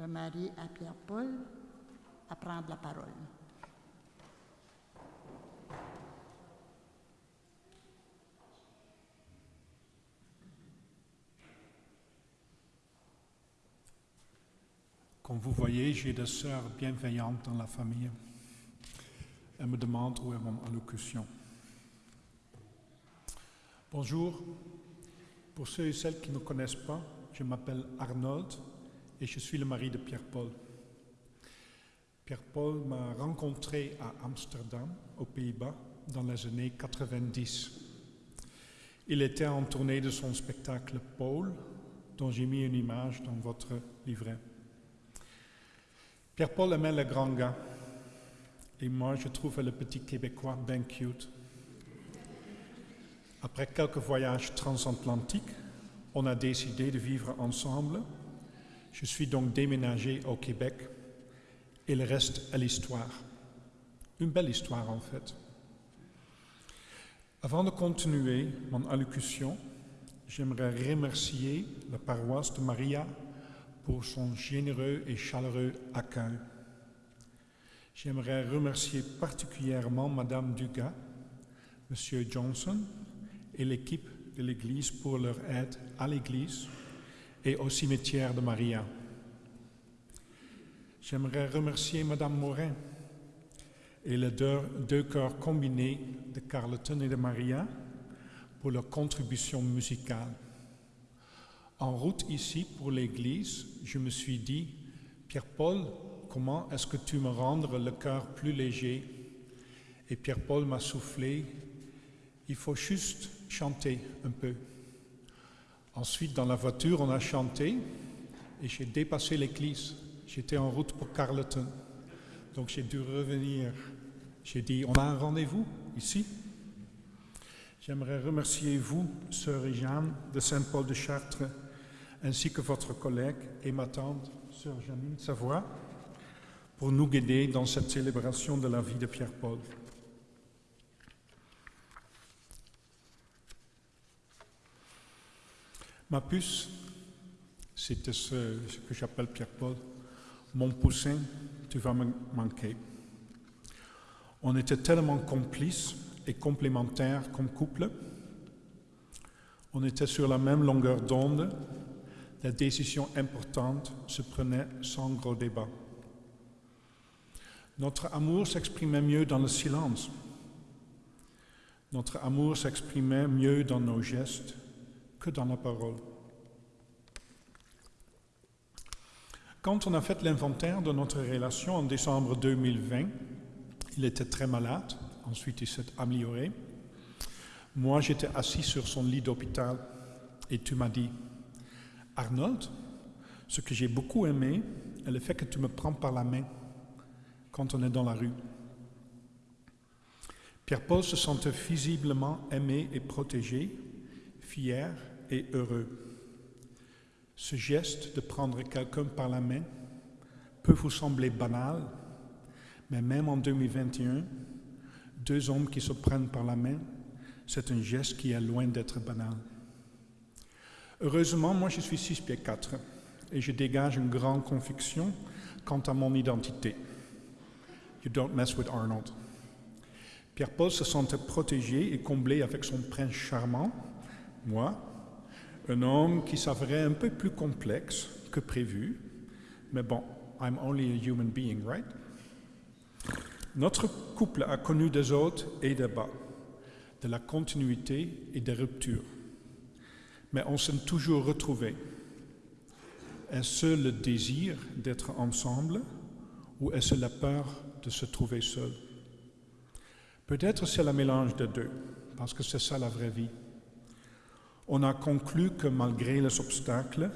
le mari à Pierre-Paul, à prendre la parole. Comme vous voyez, j'ai des sœurs bienveillantes dans la famille. Elles me demandent où est mon allocution. Bonjour. Pour ceux et celles qui ne me connaissent pas, je m'appelle Arnold et je suis le mari de Pierre-Paul. Pierre-Paul m'a rencontré à Amsterdam, aux Pays-Bas, dans les années 90. Il était en tournée de son spectacle Paul, dont j'ai mis une image dans votre livret. Pierre-Paul aimait le grand gars, et moi je trouve le petit Québécois bien cute. Après quelques voyages transatlantiques, on a décidé de vivre ensemble. Je suis donc déménagé au Québec et le reste est l'histoire. Une belle histoire en fait. Avant de continuer mon allocution, j'aimerais remercier la paroisse de Maria pour son généreux et chaleureux accueil. J'aimerais remercier particulièrement Madame Dugas, Monsieur Johnson et l'équipe de l'Église pour leur aide à l'Église et au cimetière de Maria. J'aimerais remercier Madame Morin et les deux, deux chœurs combinés de Carleton et de Maria pour leur contribution musicale. En route ici pour l'église, je me suis dit, Pierre-Paul, comment est-ce que tu me rendre le cœur plus léger? Et Pierre-Paul m'a soufflé, il faut juste chanter un peu. Ensuite, dans la voiture, on a chanté et j'ai dépassé l'église. J'étais en route pour Carleton. Donc j'ai dû revenir. J'ai dit, on a un rendez-vous ici. J'aimerais remercier vous, Sœur Jeanne de Saint-Paul de Chartres, ainsi que votre collègue et ma tante, Sœur Janine Savoie, pour nous guider dans cette célébration de la vie de Pierre-Paul. Ma puce, c'était ce, que j'appelle Pierre-Paul. Mon poussin, tu vas me manquer. On était tellement complices et complémentaires comme couple. On était sur la même longueur d'onde. Les décisions importantes se prenaient sans gros débat. Notre amour s'exprimait mieux dans le silence. Notre amour s'exprimait mieux dans nos gestes que dans la parole. Quand on a fait l'inventaire de notre relation en décembre 2020, il était très malade, ensuite il s'est amélioré. Moi, j'étais assis sur son lit d'hôpital et tu m'as dit, Arnold, ce que j'ai beaucoup aimé est le fait que tu me prends par la main quand on est dans la rue. Pierre-Paul se sentait visiblement aimé et protégé, fier et heureux. Ce geste de prendre quelqu'un par la main peut vous sembler banal, mais même en 2021, deux hommes qui se prennent par la main, c'est un geste qui est loin d'être banal. Heureusement, moi je suis 6 pieds 4 et je dégage une grande conviction quant à mon identité. You don't mess with Arnold. Pierre-Paul se sentait protégé et comblé avec son prince charmant, moi, un homme qui s'avérait un peu plus complexe que prévu, mais bon, I'm only a human being, right? Notre couple a connu des hauts et des bas, de la continuité et des ruptures, mais on s'est toujours retrouvés. Est-ce le désir d'être ensemble ou est-ce la peur de se trouver seul? Peut-être c'est le mélange des deux, parce que c'est ça la vraie vie. On a conclu que malgré les obstacles,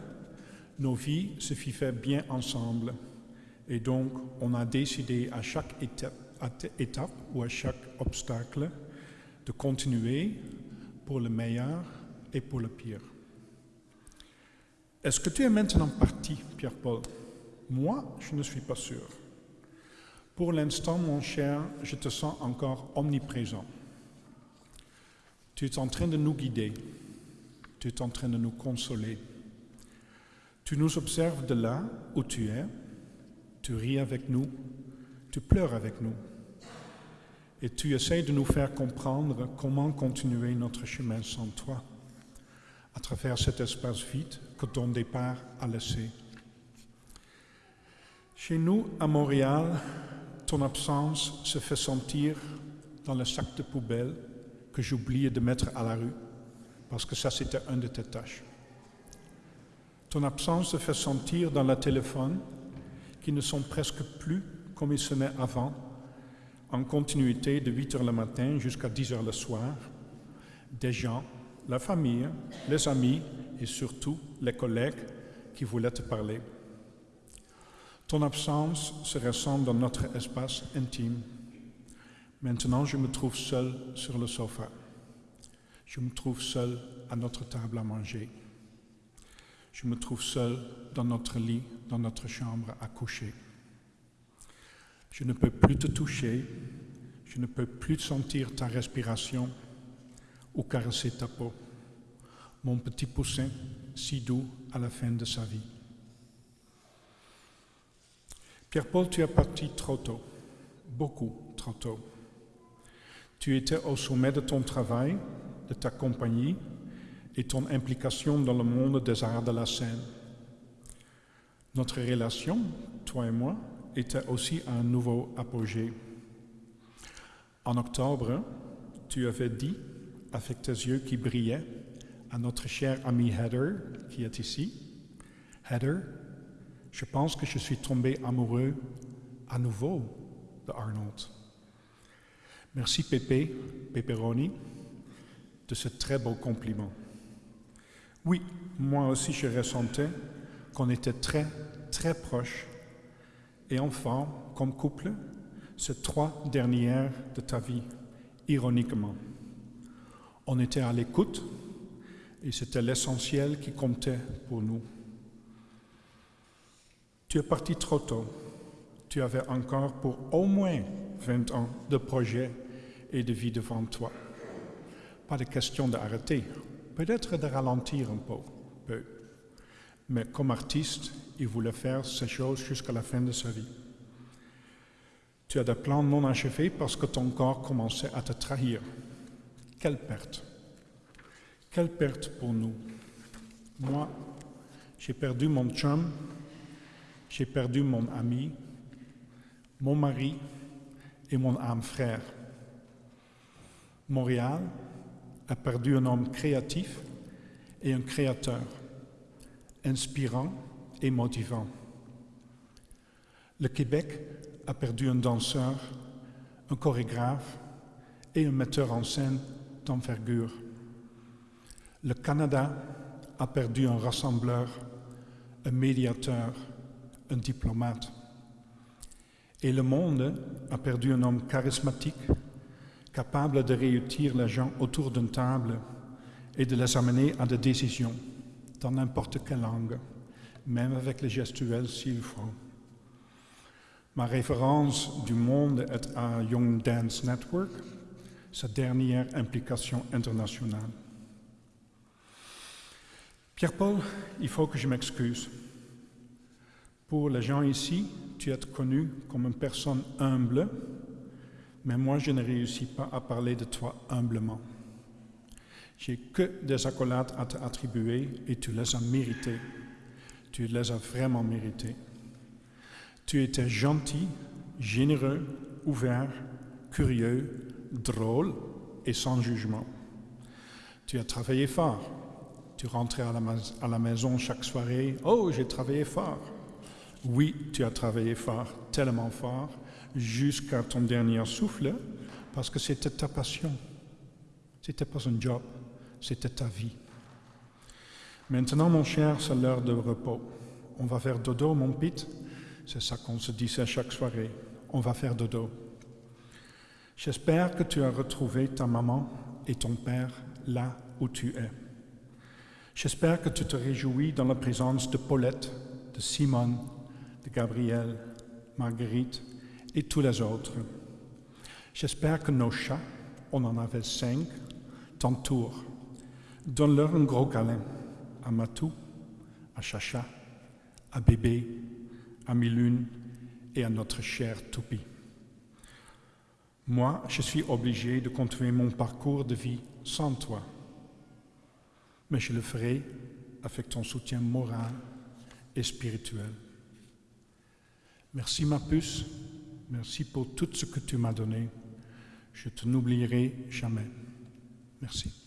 nos vies se vivaient bien ensemble. Et donc, on a décidé à chaque étape, étape ou à chaque obstacle de continuer pour le meilleur et pour le pire. Est-ce que tu es maintenant parti, Pierre-Paul? Moi, je ne suis pas sûr. Pour l'instant, mon cher, je te sens encore omniprésent. Tu es en train de nous guider. Tu es en train de nous consoler. Tu nous observes de là où tu es, tu ris avec nous, tu pleures avec nous, et tu essaies de nous faire comprendre comment continuer notre chemin sans toi, à travers cet espace vide que ton départ a laissé. Chez nous, à Montréal, ton absence se fait sentir dans le sac de poubelle que j'oubliais de mettre à la rue, parce que ça c'était une de tes tâches. Ton absence se fait sentir dans le téléphone, qui ne sont presque plus comme ils sonnaient avant, en continuité de 8 heures le matin jusqu'à 10 heures le soir, des gens, la famille, les amis et surtout les collègues qui voulaient te parler. Ton absence se ressent dans notre espace intime. Maintenant, je me trouve seul sur le sofa. Je me trouve seul à notre table à manger. Je me trouve seul dans notre lit, dans notre chambre à coucher. Je ne peux plus te toucher, je ne peux plus sentir ta respiration ou caresser ta peau. Mon petit poussin, si doux à la fin de sa vie. Pierre-Paul, tu es parti trop tôt, beaucoup trop tôt. Tu étais au sommet de ton travail, de ta compagnie et ton implication dans le monde des arts de la scène. Notre relation, toi et moi, était aussi un nouveau apogée. En octobre, tu avais dit, avec tes yeux qui brillaient, à notre cher ami Heather, qui est ici, Heather, je pense que je suis tombé amoureux à nouveau de Arnold. Merci Pépé, Pepperoni, de ce très beau compliment. Oui, moi aussi je ressentais qu'on était très, très proches. Et enfin, comme couple, ces trois dernières de ta vie, ironiquement. On était à l'écoute et c'était l'essentiel qui comptait pour nous. Tu es parti trop tôt. Tu avais encore pour au moins 20 ans de projets et de vie devant toi. Pas de question d'arrêter, peut-être de ralentir un peu, peu. Mais comme artiste, il voulait faire ces choses jusqu'à la fin de sa vie. Tu as des plans non achevés parce que ton corps commençait à te trahir. Quelle perte. Quelle perte pour nous. Moi, j'ai perdu mon chum j'ai perdu mon ami, mon mari et mon âme frère. Montréal a perdu un homme créatif et un créateur, inspirant et motivant. Le Québec a perdu un danseur, un chorégraphe et un metteur en scène d'envergure. Le Canada a perdu un rassembleur, un médiateur, un diplomate. Et le monde a perdu un homme charismatique, capable de réunir les gens autour d'une table et de les amener à des décisions dans n'importe quelle langue, même avec les gestuels s'il faut. Ma référence du monde est à Young Dance Network, sa dernière implication internationale. Pierre-Paul, il faut que je m'excuse. Pour les gens ici, tu es connu comme une personne humble, mais moi je ne réussis pas à parler de toi humblement. J'ai que des accolades à t'attribuer et tu les as méritées. Tu les as vraiment méritées. Tu étais gentil, généreux, ouvert, curieux, drôle et sans jugement. Tu as travaillé fort. Tu rentrais à la maison chaque soirée. Oh, j'ai travaillé fort. Oui, tu as travaillé fort, tellement fort, jusqu'à ton dernier souffle, parce que c'était ta passion. C'était pas un job, c'était ta vie. Maintenant, mon cher, c'est l'heure de repos. On va faire dodo, mon pit. C'est ça qu'on se disait chaque soirée. On va faire dodo. J'espère que tu as retrouvé ta maman et ton père là où tu es. J'espère que tu te réjouis dans la présence de Paulette, de Simone de Gabriel, Marguerite et tous les autres. J'espère que nos chats, on en avait cinq, t'entourent. Donne-leur un gros câlin à Matou, à Chacha à bébé, à Milune et à notre cher Toupie. Moi, je suis obligé de continuer mon parcours de vie sans toi. Mais je le ferai avec ton soutien moral et spirituel. Merci ma puce, merci pour tout ce que tu m'as donné. Je te n'oublierai jamais. Merci.